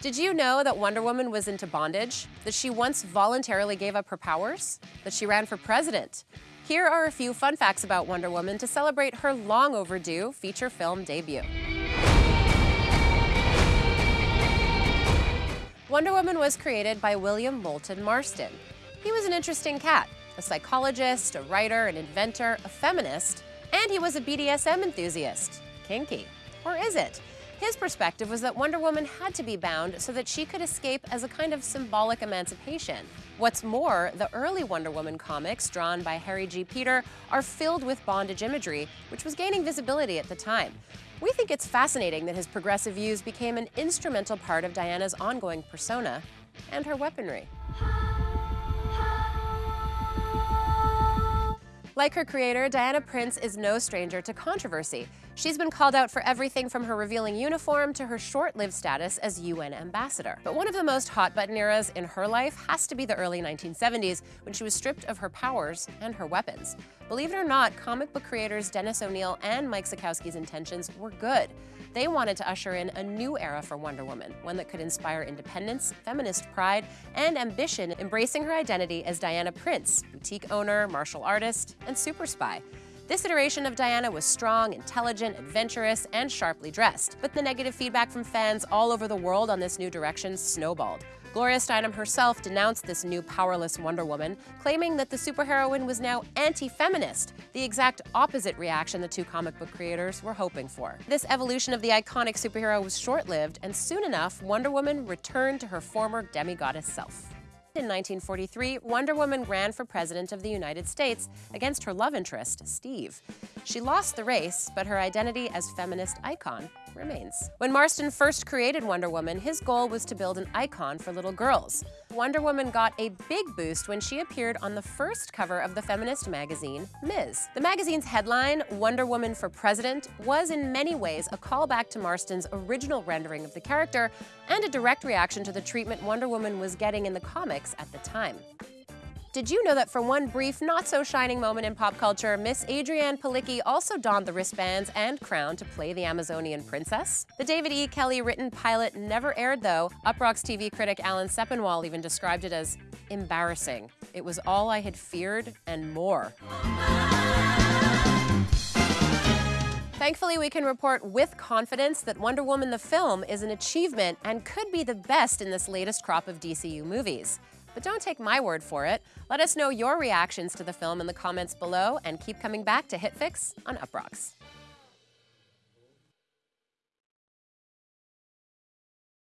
Did you know that Wonder Woman was into bondage? That she once voluntarily gave up her powers? That she ran for president? Here are a few fun facts about Wonder Woman to celebrate her long overdue feature film debut. Wonder Woman was created by William Moulton Marston. He was an interesting cat, a psychologist, a writer, an inventor, a feminist, and he was a BDSM enthusiast. Kinky. Or is it? His perspective was that Wonder Woman had to be bound so that she could escape as a kind of symbolic emancipation. What's more, the early Wonder Woman comics, drawn by Harry G. Peter, are filled with bondage imagery, which was gaining visibility at the time. We think it's fascinating that his progressive views became an instrumental part of Diana's ongoing persona and her weaponry. Like her creator, Diana Prince is no stranger to controversy. She's been called out for everything from her revealing uniform to her short-lived status as UN ambassador. But one of the most hot-button eras in her life has to be the early 1970s, when she was stripped of her powers and her weapons. Believe it or not, comic book creators Dennis O'Neil and Mike Sekowsky's intentions were good. They wanted to usher in a new era for Wonder Woman, one that could inspire independence, feminist pride, and ambition, embracing her identity as Diana Prince, boutique owner, martial artist, and super spy. This iteration of Diana was strong, intelligent, adventurous, and sharply dressed. But the negative feedback from fans all over the world on this new direction snowballed. Gloria Steinem herself denounced this new powerless Wonder Woman, claiming that the superheroine was now anti-feminist, the exact opposite reaction the two comic book creators were hoping for. This evolution of the iconic superhero was short-lived, and soon enough, Wonder Woman returned to her former demigoddess self. In 1943, Wonder Woman ran for President of the United States against her love interest, Steve. She lost the race, but her identity as feminist icon remains. When Marston first created Wonder Woman, his goal was to build an icon for little girls. Wonder Woman got a big boost when she appeared on the first cover of the feminist magazine, Ms. The magazine's headline, Wonder Woman for President, was in many ways a callback to Marston's original rendering of the character and a direct reaction to the treatment Wonder Woman was getting in the comics at the time. Did you know that for one brief, not-so-shining moment in pop culture, Miss Adrianne Palicki also donned the wristbands and crown to play the Amazonian princess? The David E. Kelley-written pilot never aired, though. Uproxx TV critic Alan Sepinwall even described it as embarrassing. It was all I had feared and more. Thankfully, we can report with confidence that Wonder Woman the film is an achievement and could be the best in this latest crop of DCU movies. But don't take my word for it. Let us know your reactions to the film in the comments below and keep coming back to HitFix on Uproxx.